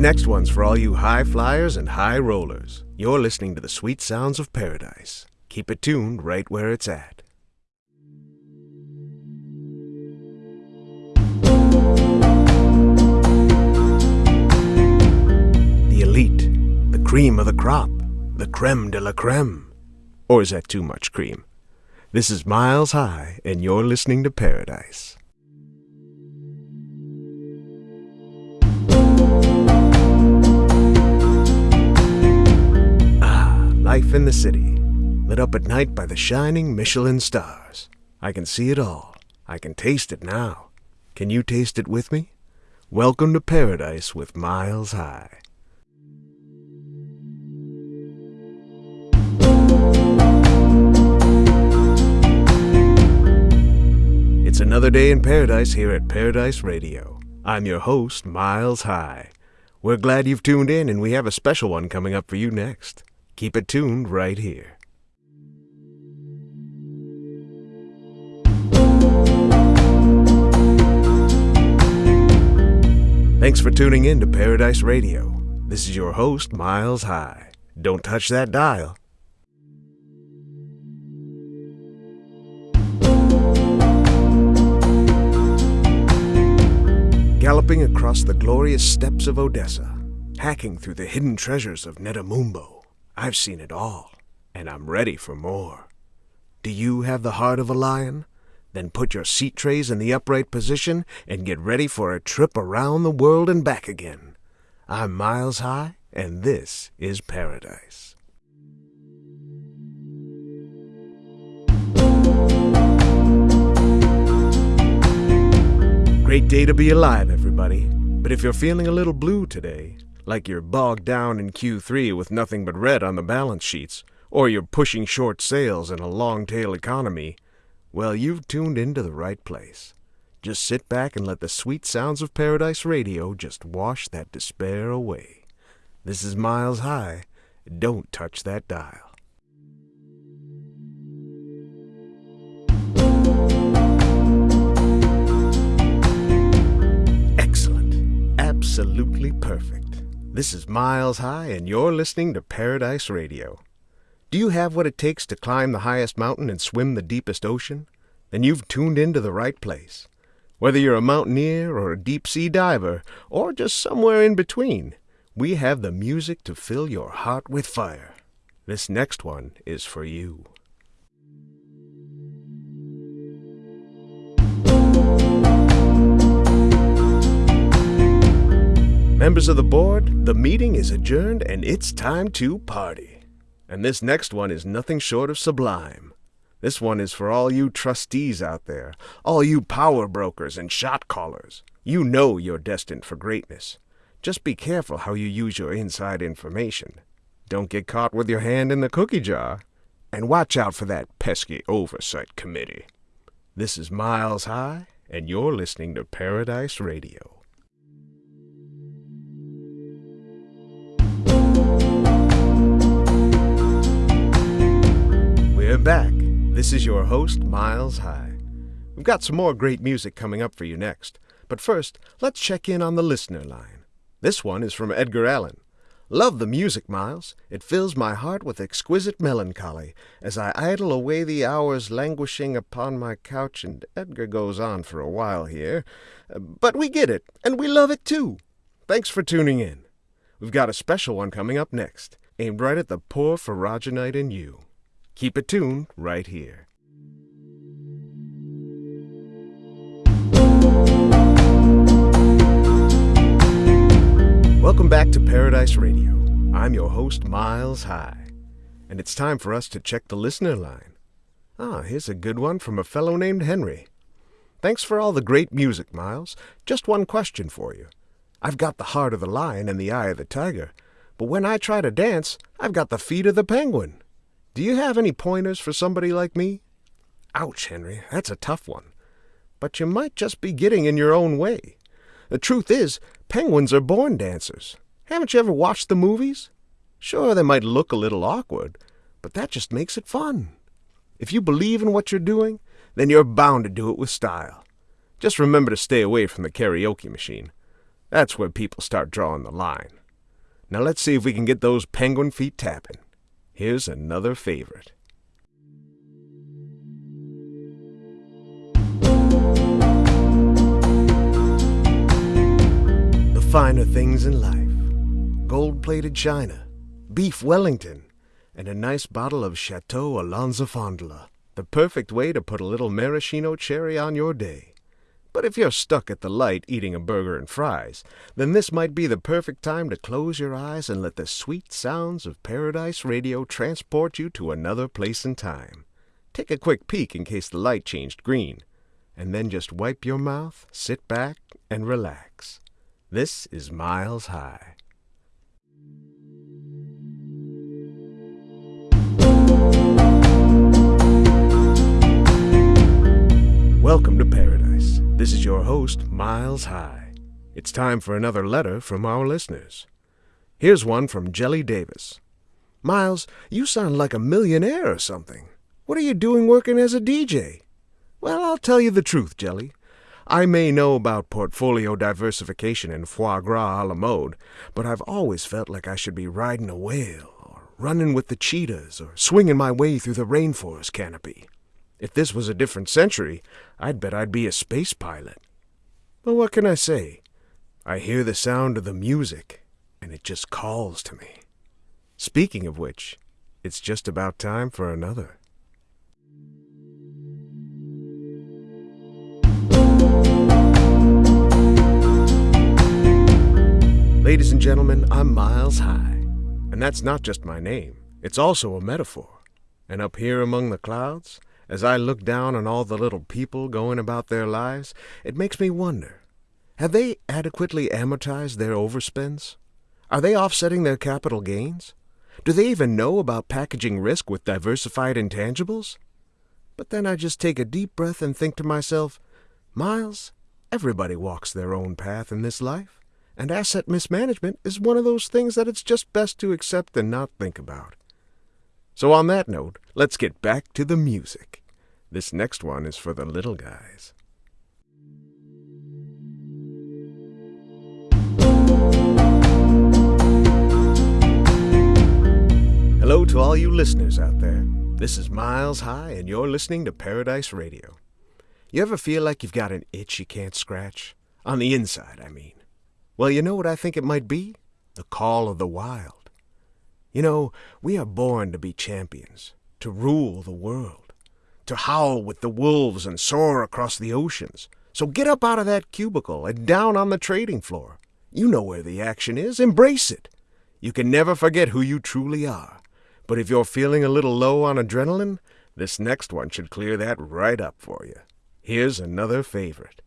next one's for all you high flyers and high rollers. You're listening to the sweet sounds of paradise. Keep it tuned right where it's at. The elite, the cream of the crop, the creme de la creme. Or is that too much cream? This is Miles High, and you're listening to Paradise. Life in the city, lit up at night by the shining Michelin stars. I can see it all. I can taste it now. Can you taste it with me? Welcome to Paradise with Miles High. It's another day in paradise here at Paradise Radio. I'm your host, Miles High. We're glad you've tuned in, and we have a special one coming up for you next. Keep it tuned right here. Thanks for tuning in to Paradise Radio. This is your host, Miles High. Don't touch that dial. Galloping across the glorious steppes of Odessa, hacking through the hidden treasures of Netamumbo, I've seen it all, and I'm ready for more. Do you have the heart of a lion? Then put your seat trays in the upright position and get ready for a trip around the world and back again. I'm Miles High, and this is Paradise. Great day to be alive, everybody. But if you're feeling a little blue today, like you're bogged down in Q3 with nothing but red on the balance sheets, or you're pushing short sales in a long tail economy, well, you've tuned into the right place. Just sit back and let the sweet sounds of Paradise Radio just wash that despair away. This is Miles High. Don't touch that dial. Excellent. Absolutely perfect. This is Miles High, and you're listening to Paradise Radio. Do you have what it takes to climb the highest mountain and swim the deepest ocean? Then you've tuned into the right place. Whether you're a mountaineer or a deep sea diver, or just somewhere in between, we have the music to fill your heart with fire. This next one is for you. Members of the board, the meeting is adjourned and it's time to party. And this next one is nothing short of sublime. This one is for all you trustees out there, all you power brokers and shot callers. You know you're destined for greatness. Just be careful how you use your inside information. Don't get caught with your hand in the cookie jar. And watch out for that pesky oversight committee. This is Miles High, and you're listening to Paradise Radio. We're back. This is your host, Miles High. We've got some more great music coming up for you next, but first, let's check in on the listener line. This one is from Edgar Allan. Love the music, Miles. It fills my heart with exquisite melancholy as I idle away the hours languishing upon my couch. And Edgar goes on for a while here. But we get it, and we love it too. Thanks for tuning in. We've got a special one coming up next, aimed right at the poor Faraginite in you. Keep it tuned right here. Welcome back to Paradise Radio. I'm your host, Miles High. And it's time for us to check the listener line. Ah, here's a good one from a fellow named Henry. Thanks for all the great music, Miles. Just one question for you. I've got the heart of the lion and the eye of the tiger, but when I try to dance, I've got the feet of the penguin. Do you have any pointers for somebody like me? Ouch, Henry, that's a tough one. But you might just be getting in your own way. The truth is, penguins are born dancers. Haven't you ever watched the movies? Sure, they might look a little awkward, but that just makes it fun. If you believe in what you're doing, then you're bound to do it with style. Just remember to stay away from the karaoke machine. That's where people start drawing the line. Now let's see if we can get those penguin feet tapping. Here's another favorite. The finer things in life gold plated china, beef Wellington, and a nice bottle of Chateau Alonzo-Fondola. The perfect way to put a little maraschino cherry on your day. But if you're stuck at the light eating a burger and fries, then this might be the perfect time to close your eyes and let the sweet sounds of Paradise Radio transport you to another place and time. Take a quick peek in case the light changed green, and then just wipe your mouth, sit back, and relax. This is Miles High. Welcome to your host, Miles High. It's time for another letter from our listeners. Here's one from Jelly Davis. Miles, you sound like a millionaire or something. What are you doing working as a DJ? Well, I'll tell you the truth, Jelly. I may know about portfolio diversification and foie gras a la mode, but I've always felt like I should be riding a whale, or running with the cheetahs, or swinging my way through the rainforest canopy. If this was a different century, I'd bet I'd be a space pilot. But what can I say? I hear the sound of the music, and it just calls to me. Speaking of which, it's just about time for another. Ladies and gentlemen, I'm Miles High. And that's not just my name, it's also a metaphor. And up here among the clouds, as I look down on all the little people going about their lives, it makes me wonder have they adequately amortized their overspends? Are they offsetting their capital gains? Do they even know about packaging risk with diversified intangibles? But then I just take a deep breath and think to myself, Miles, everybody walks their own path in this life, and asset mismanagement is one of those things that it's just best to accept and not think about. So, on that note, let's get back to the music. This next one is for the little guys. Hello to all you listeners out there. This is Miles High, and you're listening to Paradise Radio. You ever feel like you've got an itch you can't scratch? On the inside, I mean. Well, you know what I think it might be? The call of the wild. You know, we are born to be champions, to rule the world, to howl with the wolves and soar across the oceans. So get up out of that cubicle and down on the trading floor. You know where the action is. Embrace it. You can never forget who you truly are. But if you're feeling a little low on adrenaline, this next one should clear that right up for you. Here's another favorite.